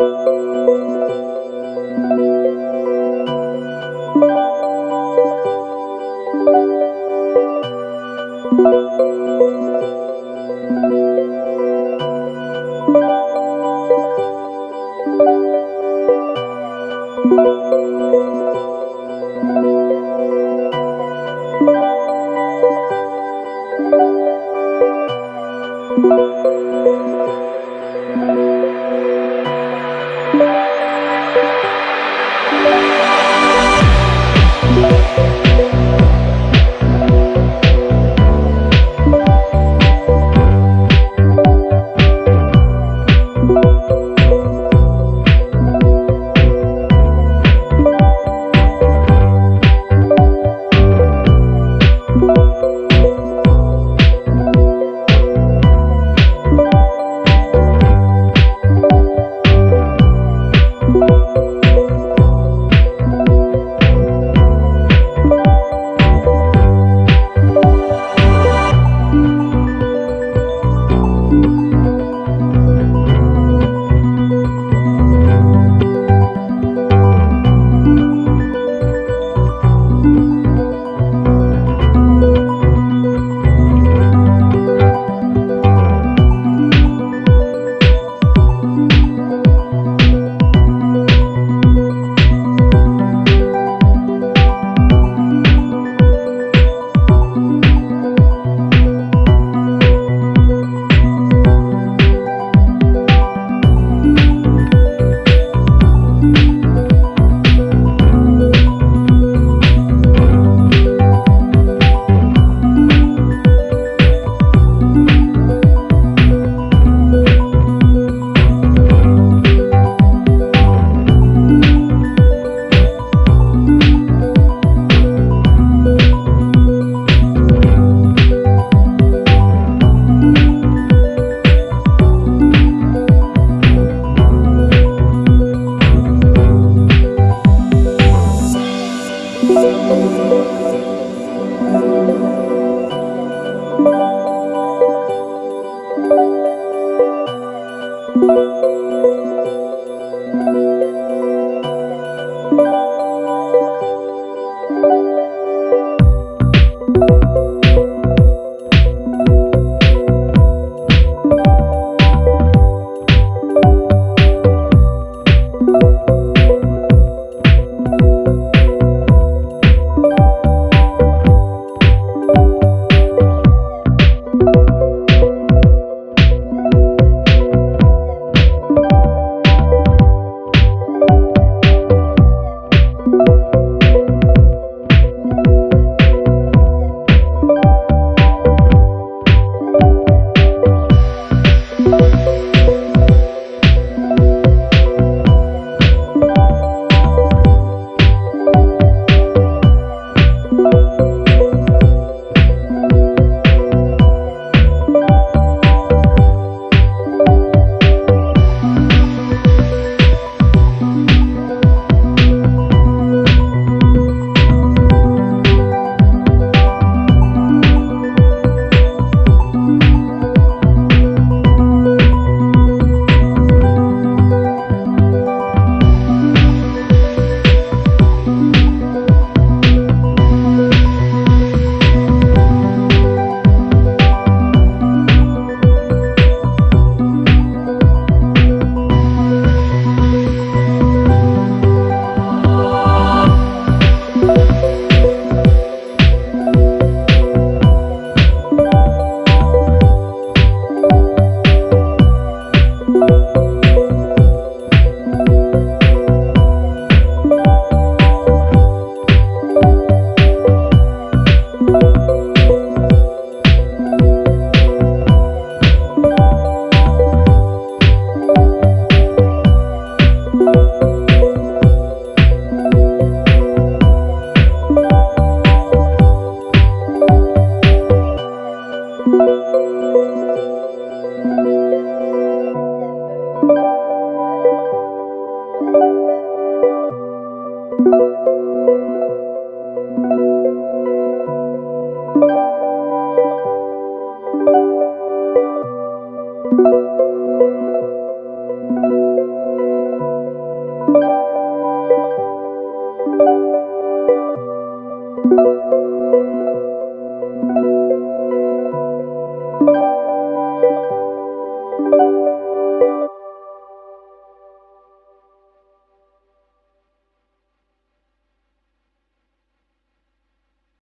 Música Música